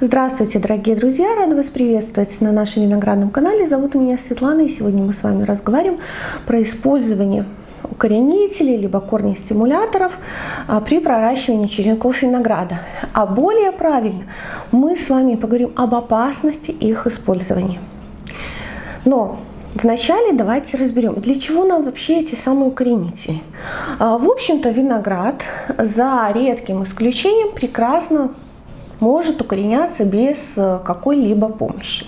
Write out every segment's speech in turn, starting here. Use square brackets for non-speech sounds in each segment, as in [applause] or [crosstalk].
Здравствуйте, дорогие друзья! Рада вас приветствовать на нашем виноградном канале. Зовут меня Светлана, и сегодня мы с вами разговариваем про использование укоренителей либо корней стимуляторов а, при проращивании черенков винограда. А более правильно, мы с вами поговорим об опасности их использования. Но Вначале давайте разберем, для чего нам вообще эти самые укоренители. А, в общем-то, виноград, за редким исключением, прекрасно может укореняться без э, какой-либо помощи.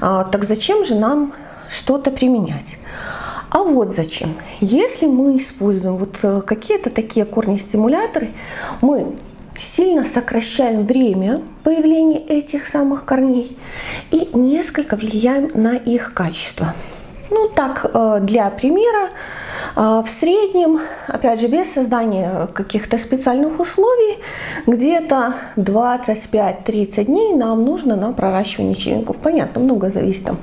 А, так зачем же нам что-то применять? А вот зачем. Если мы используем вот э, какие-то такие корни-стимуляторы, мы сильно сокращаем время появления этих самых корней и несколько влияем на их качество. Ну так, э, для примера, э, в среднем, опять же, без создания каких-то специальных условий, где-то 25-30 дней нам нужно на проращивание черенков. Понятно, много зависит там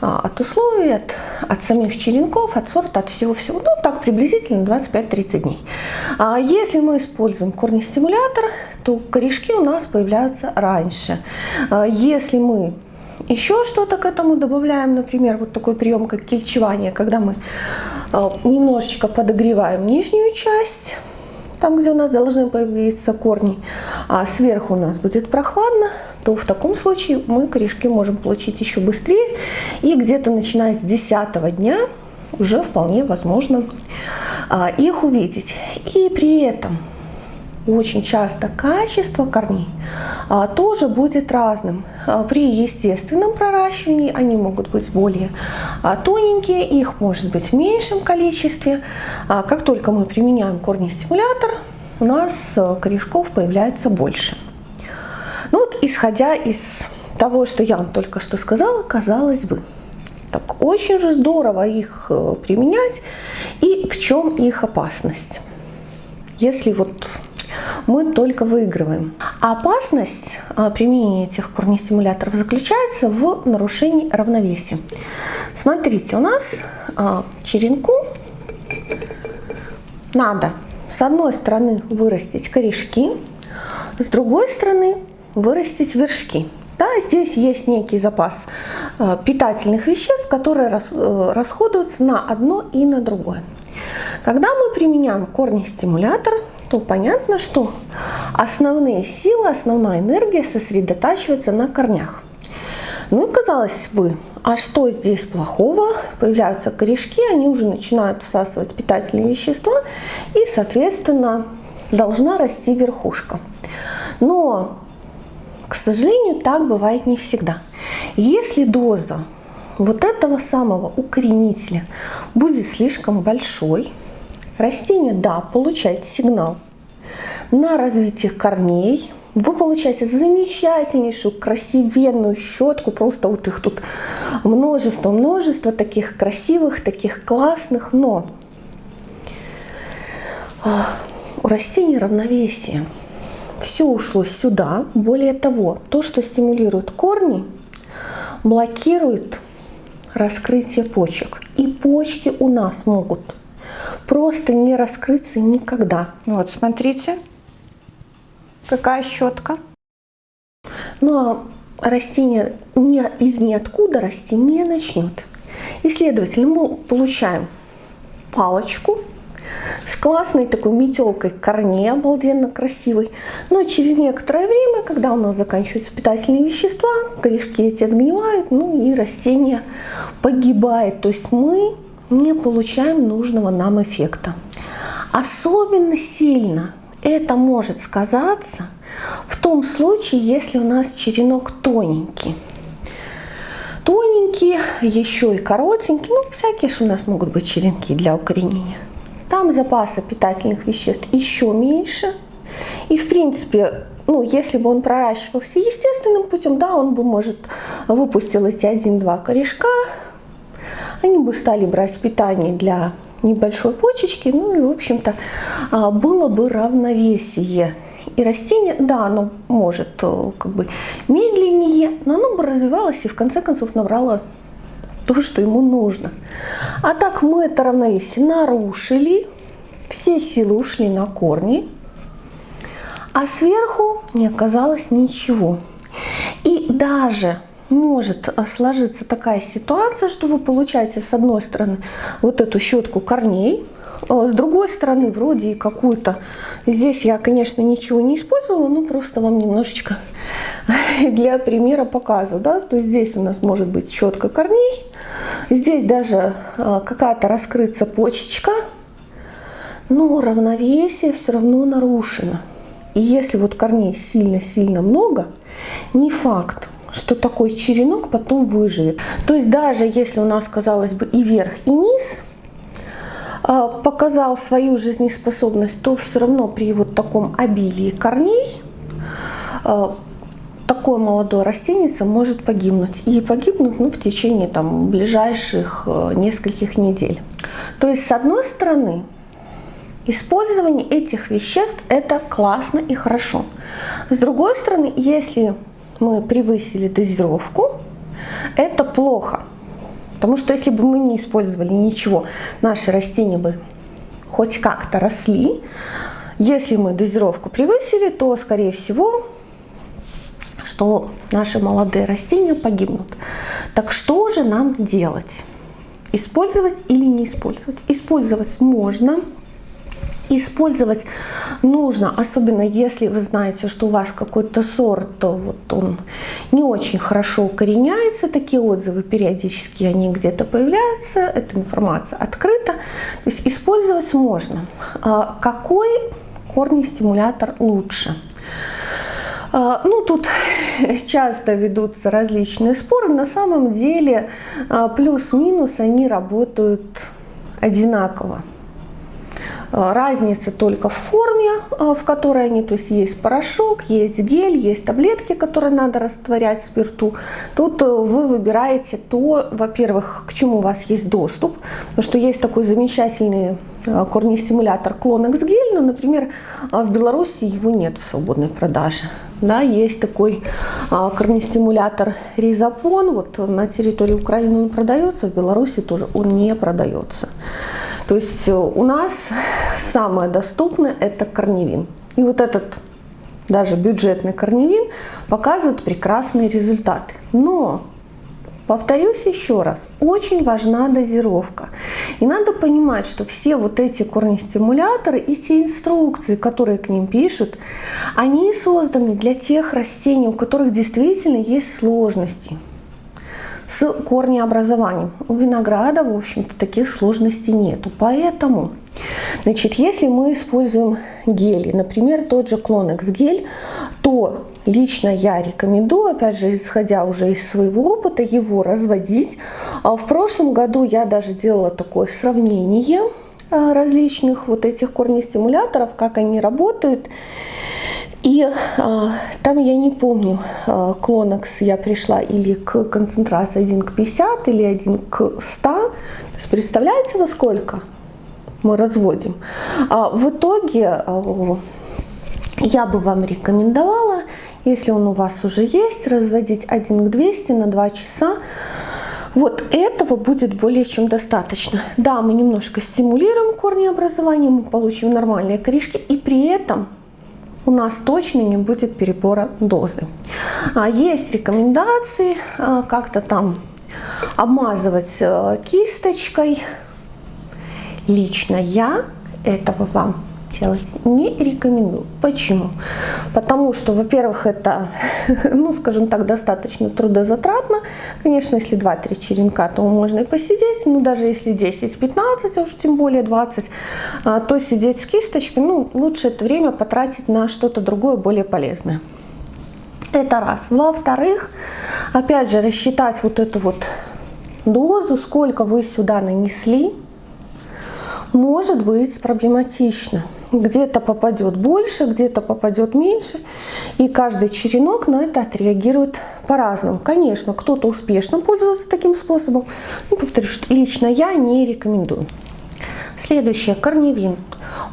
э, от условий, от, от самих черенков, от сорта, от всего-всего. Ну, так приблизительно 25-30 дней. А если мы используем корнестимулятор, то корешки у нас появляются раньше. Если мы еще что-то к этому добавляем, например, вот такой прием, как кельчевание, когда мы э, немножечко подогреваем нижнюю часть, там, где у нас должны появиться корни, а сверху у нас будет прохладно, то в таком случае мы корешки можем получить еще быстрее. И где-то начиная с 10 дня уже вполне возможно а, их увидеть. И при этом очень часто качество корней а, тоже будет разным. А, при естественном проращивании они могут быть более а, тоненькие, их может быть в меньшем количестве. Как только мы применяем корнестимулятор, у нас корешков появляется больше. Ну вот, исходя из того, что я вам только что сказала, казалось бы, так очень же здорово их применять. И в чем их опасность? Если вот мы только выигрываем. Опасность а, применения этих корнестимуляторов заключается в нарушении равновесия. Смотрите, у нас а, черенку надо с одной стороны вырастить корешки, с другой стороны вырастить вершки. Да, здесь есть некий запас а, питательных веществ, которые э, расходуются на одно и на другое. Когда мы применяем корнестимулятор, то понятно, что основные силы, основная энергия сосредотачивается на корнях. Ну и казалось бы, а что здесь плохого? Появляются корешки, они уже начинают всасывать питательные вещества и, соответственно, должна расти верхушка. Но, к сожалению, так бывает не всегда. Если доза вот этого самого укоренителя будет слишком большой, Растение, да, получает сигнал на развитие корней. Вы получаете замечательнейшую, красивенную щетку. Просто вот их тут множество-множество таких красивых, таких классных. Но а, у растений равновесие. Все ушло сюда. Более того, то, что стимулирует корни, блокирует раскрытие почек. И почки у нас могут просто не раскрыться никогда. Вот, смотрите, какая щетка. Ну а растение не, из ниоткуда расти не начнет. И, следовательно, мы получаем палочку с классной такой метелкой корней, обалденно красивой. Но через некоторое время, когда у нас заканчиваются питательные вещества, корешки эти отгнивают, ну и растение погибает. То есть мы не получаем нужного нам эффекта. Особенно сильно это может сказаться в том случае, если у нас черенок тоненький. Тоненький, еще и коротенький, ну всякие же у нас могут быть черенки для укоренения. Там запаса питательных веществ еще меньше. И в принципе, ну, если бы он проращивался естественным путем, да, он бы, может, выпустил эти один-два корешка, они бы стали брать питание для небольшой почечки, ну и, в общем-то, а, было бы равновесие. И растение, да, оно может э, как бы медленнее, но оно бы развивалось и в конце концов набрало то, что ему нужно. А так мы это равновесие нарушили, все силы ушли на корни, а сверху не оказалось ничего. даже может сложиться такая ситуация, что вы получаете с одной стороны вот эту щетку корней, а с другой стороны вроде и какую-то, здесь я, конечно, ничего не использовала, но просто вам немножечко [laughs] для примера показываю, да, то есть здесь у нас может быть щетка корней, здесь даже а, какая-то раскрыться почечка, но равновесие все равно нарушено. И если вот корней сильно-сильно много, не факт, что такой черенок потом выживет. То есть даже если у нас, казалось бы, и верх, и низ а, показал свою жизнеспособность, то все равно при вот таком обилии корней а, такое молодое растение может погибнуть. И погибнуть ну, в течение там, ближайших а, нескольких недель. То есть, с одной стороны, использование этих веществ это классно и хорошо. С другой стороны, если мы превысили дозировку, это плохо. Потому что если бы мы не использовали ничего, наши растения бы хоть как-то росли. Если мы дозировку превысили, то, скорее всего, что наши молодые растения погибнут. Так что же нам делать? Использовать или не использовать? Использовать можно использовать нужно, особенно если вы знаете, что у вас какой-то сорт, то вот он не очень хорошо укореняется, такие отзывы периодически они где-то появляются, эта информация открыта, то есть использовать можно. А какой корни стимулятор лучше? А, ну, тут [laughs] часто ведутся различные споры. На самом деле а, плюс-минус они работают одинаково. Э, разница только в форме, э, в которой они, то есть есть порошок, есть гель, есть таблетки, которые надо растворять в спирту. Тут э, вы выбираете то, во-первых, к чему у вас есть доступ, потому что есть такой замечательный корнестимулятор Клонекс гель, но, например, в Беларуси его нет в свободной продаже. Да, есть такой корнестимулятор Ризапон, вот на территории Украины он продается, в Беларуси тоже он не продается. То есть э, у нас самое доступное это корневин. И вот этот даже бюджетный корневин показывает прекрасные результаты. Но Повторюсь еще раз, очень важна дозировка. И надо понимать, что все вот эти корнестимуляторы и те инструкции, которые к ним пишут, они созданы для тех растений, у которых действительно есть сложности с корнеобразованием. У винограда, в общем-то, таких сложностей нету. Поэтому, значит, если мы используем гели, например, тот же Клонекс гель, то лично я рекомендую, опять же, исходя уже из своего опыта, его разводить. А в прошлом году я даже делала такое сравнение а, различных вот этих корнестимуляторов, как они работают. И а, там я не помню, а, клонекс я пришла или к концентрации 1 к 50, или 1 к 100. То есть представляете, во сколько мы разводим? А, в итоге а, я бы вам рекомендовала, если он у вас уже есть, разводить 1 к 200 на 2 часа. Вот этого будет более чем достаточно. Да, мы немножко стимулируем корнеобразование, мы получим нормальные корешки, и при этом у нас точно не будет перебора дозы. А есть рекомендации а, как-то там обмазывать э, кисточкой. Лично я этого вам делать не рекомендую. Почему? Потому что, во-первых, это, [laughs] ну, скажем так, достаточно трудозатратно. Конечно, если 2-3 черенка, то можно и посидеть, но даже если 10-15, а уж тем более 20, а, то сидеть с кисточкой, ну, лучше это время потратить на что-то другое, более полезное. Это раз. Во-вторых, опять же, рассчитать вот эту вот дозу, сколько вы сюда нанесли, может быть проблематично. Где-то попадет больше, где-то попадет меньше. И каждый черенок на это отреагирует по-разному. Конечно, кто-то успешно пользуется таким способом. Но, повторюсь, что лично я не рекомендую. Следующее, корневин.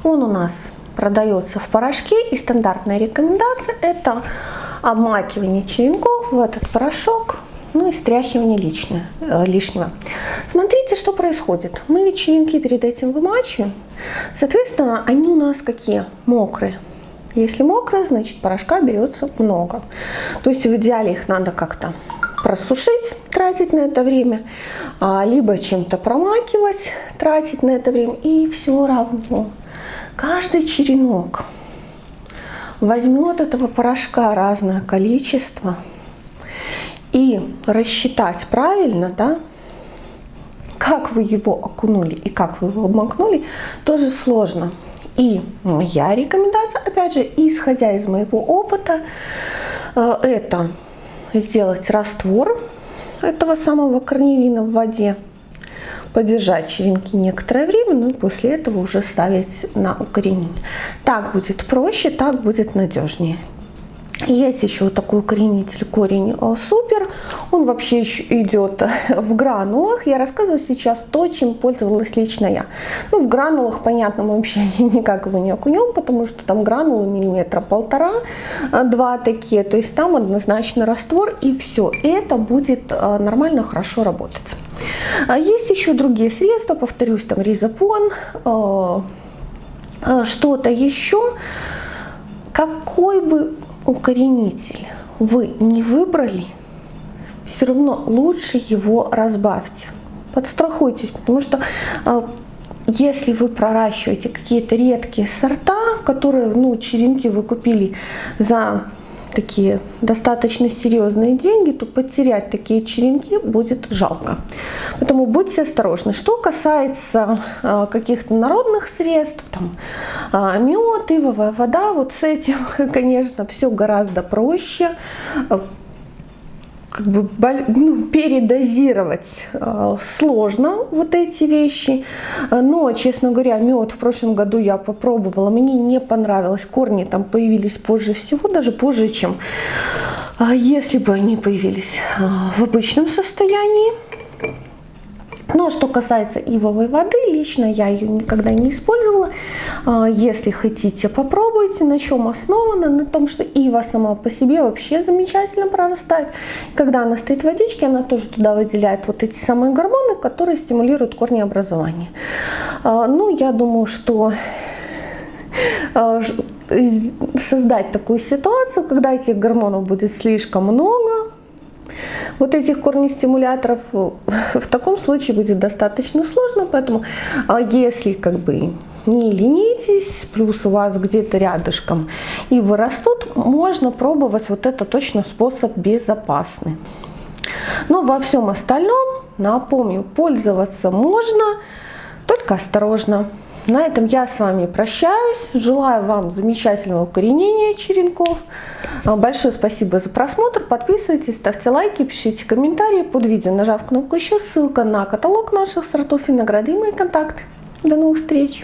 Он у нас продается в порошке. И стандартная рекомендация это обмакивание черенков в этот порошок ну и стряхивание лишнего. Э, лишнего. Смотрите, что происходит. Мы вечеринки перед этим вымачиваем. Соответственно, они у нас какие? Мокрые. Если мокрое, значит порошка берется много. То есть в идеале их надо как-то просушить, тратить на это время, а, либо чем-то промакивать, тратить на это время. И все равно каждый черенок возьмет этого порошка разное количество и рассчитать правильно, да, как вы его окунули и как вы его обмакнули, тоже сложно. И моя рекомендация, опять же, исходя из моего опыта, э, это сделать раствор этого самого корневина в воде, подержать черенки некоторое время, ну и после этого уже ставить на укоренение. Так будет проще, так будет надежнее. Есть еще такой укоренитель корень э, супер. Он вообще еще идет [laughs] в гранулах. Я рассказываю сейчас то, чем пользовалась лично я. Ну, в гранулах, понятно, мы вообще [laughs] никак его не окунем, потому что там гранулы миллиметра полтора, э, два такие. То есть там однозначно раствор и все. Это будет э, нормально, хорошо работать. А есть еще другие средства, повторюсь, там ризопон, что-то еще. Какой бы укоренитель вы не выбрали, все равно лучше его разбавьте. Подстрахуйтесь, потому что а, если вы проращиваете какие-то редкие сорта, которые, ну, черенки вы купили за такие достаточно серьезные деньги, то потерять такие черенки будет жалко. Поэтому будьте осторожны. Что касается э, каких-то народных средств, там, э, мед, ивовая вода, вот с этим, [laughs] конечно, все гораздо проще как бы ну, передозировать э, сложно вот эти вещи. Но, честно говоря, мед в прошлом году я попробовала, мне не понравилось. Корни там появились позже всего, даже позже, чем э, если бы они появились э, в обычном состоянии. Но что касается ивовой воды, лично я ее никогда не использовала. А, если хотите, попробуйте. На чем основана? На том, что ива сама по себе вообще замечательно прорастает. Когда она стоит в водичке, она тоже туда выделяет вот эти самые гормоны, которые стимулируют корнеобразование. А, ну, я думаю, что а, создать такую ситуацию, когда этих гормонов будет слишком много, вот этих корнестимуляторов [laughs] в таком случае будет достаточно сложно, поэтому а, если как бы не ленитесь, плюс у вас где-то рядышком и вырастут, можно пробовать вот это точно способ безопасный. Но во всем остальном, напомню, пользоваться можно, только осторожно. На этом я с вами прощаюсь. Желаю вам замечательного укоренения черенков. А, большое спасибо за просмотр. Подписывайтесь, ставьте лайки, пишите комментарии под видео, нажав кнопку еще. Ссылка на каталог наших сортов винограда и мои контакты. До новых встреч!